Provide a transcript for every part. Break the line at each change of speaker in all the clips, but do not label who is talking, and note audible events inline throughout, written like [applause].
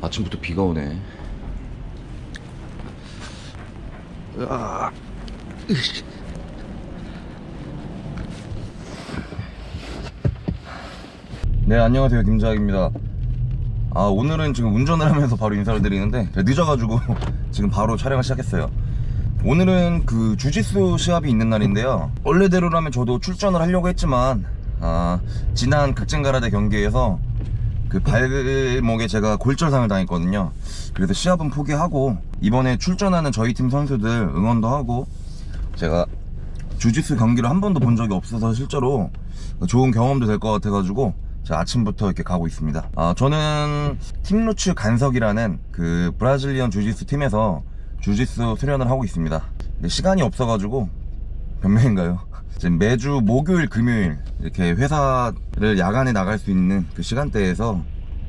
아침부터 비가 오네. 으이씨. 네 안녕하세요 김자학입니다 아 오늘은 지금 운전을 하면서 바로 인사를 드리는데 늦어가지고 [laughs] 지금 바로 촬영을 시작했어요 오늘은 그 주짓수 시합이 있는 날인데요 원래대로라면 저도 출전을 하려고 했지만 아 지난 극진가라데 경기에서 그 발목에 제가 골절상을 당했거든요. 그래서 시합은 포기하고 이번에 출전하는 저희 팀 선수들 응원도 하고 제가 주짓수 경기를 한 번도 본 적이 없어서 실제로 좋은 경험도 될 것 같아가지고 제가 아침부터 이렇게 가고 있습니다. 아, 저는 팀루츠 간석이라는 그 브라질리언 주짓수 팀에서 주짓수 수련을 하고 있습니다. 근데 시간이 없어가지고 몇 명인가요? 지금 매주 목요일 금요일 이렇게 회사를 야간에 나갈 수 있는 그 시간대에서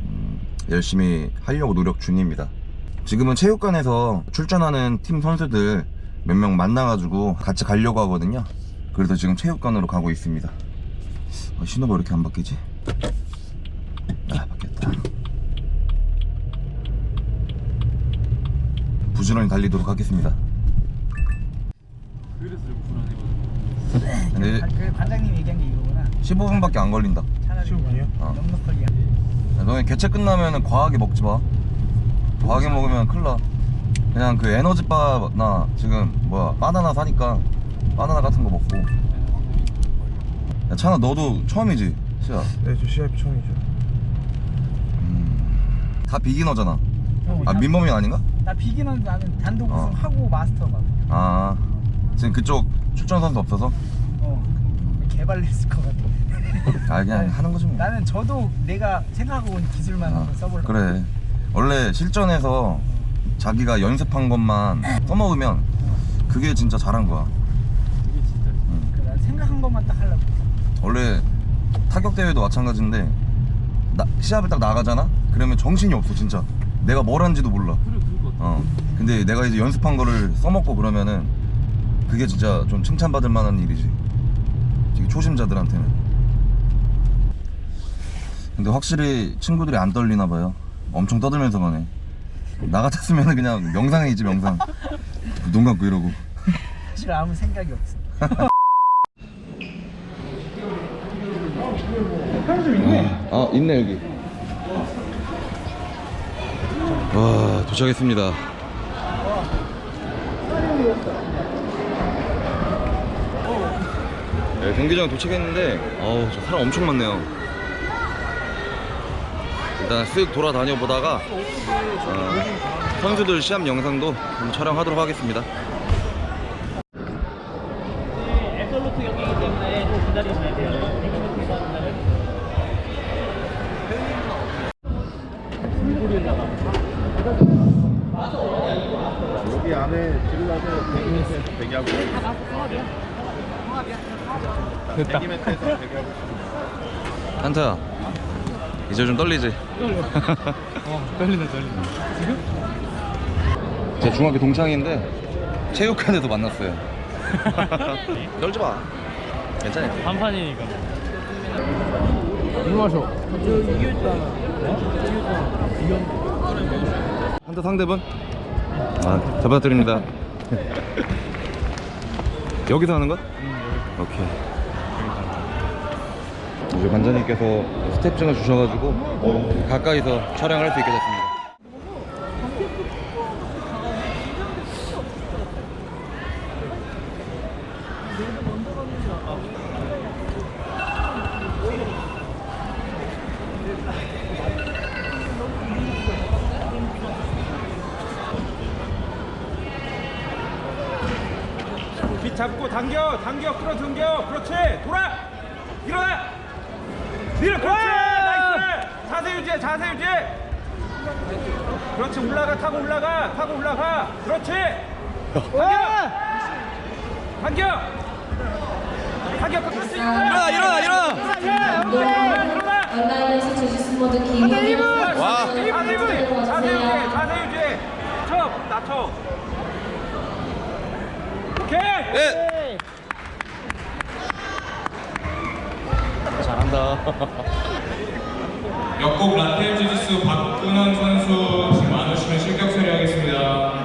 음, 열심히 하려고 노력 중입니다. 지금은 체육관에서 출전하는 팀 선수들 몇 명 만나가지고 같이 가려고 하거든요. 그래서 지금 체육관으로 가고 있습니다. 어, 신호가 왜 이렇게 안 바뀌지? 아 바뀌었다. 부지런히 달리도록 하겠습니다.
그래서 불안해가지고
근데
그 관장님 얘기한 게 이거구나.
15분밖에 안 걸린다
차라리
15분이요?
어.
넉넉하게.
야, 너네 개체 끝나면 과하게 먹지 마 과하게 먹으면 큰일 나 그냥 그 에너지바나 지금 뭐야 바나나 사니까 바나나 같은 거 먹고 야 찬아 너도 처음이지? 시야
네, 저 시합 처음이죠.
음, 다 비기너잖아
어,
아
나-
민범이 아닌가?
나 비기는 나는 단독
어.
우승 하고 마스터가.
아 지금 그쪽 출전 선수 없어서?
어. 개발했을 것 같아.
아 그냥
아니, [laughs]
하는 거지 뭐
나는 저도 내가 생각하고 온 기술만
아,
한번 써보려고.
그래 원래 실전에서 자기가 연습한 것만 써먹으면 그게 진짜 잘한 거야
그게 진짜
그, 난 생각한 것만 딱 하려고.
원래 타격 대회도 마찬가지인데 나- 시합을 딱 나가잖아? 그러면 정신이 없어 진짜 내가 뭘 한지도 몰라
그래 그럴 것 같아.
어 근데 내가 이제 연습한 거를 써먹고 그러면은 그게 진짜 좀 칭찬받을 만한 일이지. 되게 초심자들한테는. 근데 확실히 친구들이 안 떨리나 봐요. 엄청 떠들면서 가네. 나 같았으면 그냥 명상이지 명상. 눈 감고 이러고.
사실 아무 생각이 없어.
아 있네 여기. 와 도착했습니다 네, 경기장 도착했는데 어우 저 사람 엄청 많네요 일단 쓱 돌아다녀 보다가 어, 선수들 시합 영상도 한번 촬영하도록 하겠습니다.
여기 안에 들어가서 100m에서 대기하고 됐다 100m에 서 대기하고
한타야 이제 좀 떨리지?
어 떨린다 떨린다.
제 중학교 동창인데 체육관에서 만났어요. [laughs] 떨지 마. 괜찮아.
한판이니까. 물 마셔
한타 상대분? 아, 잘 부탁드립니다. [laughs] 여기서 하는 거야? 오케이. 이제 관장님께서 스텝증을 주셔가지고 가까이서 촬영할 수 있게 됐습니다.
잡고 당겨 당겨 끌어당겨. 그렇지. 돌아. 일어나. 밀어. 그렇지. Nice. 자세 유지해 자세 유지 그렇지. 올라가. 타고 올라가. 타고 올라가. 그렇지. 당겨. 당겨. 당겨. 그렇지. 일어나. 일어나 일어나
온라인에서 주짓수 모드 기본
와.
자세 유지 자세 유지 자세 유지 쳐. 낮춰 오케이
예! 잘한다. 역곡 라텔 주짓수 박근원 선수 지금 안 오시면 실격 처리하겠습니다.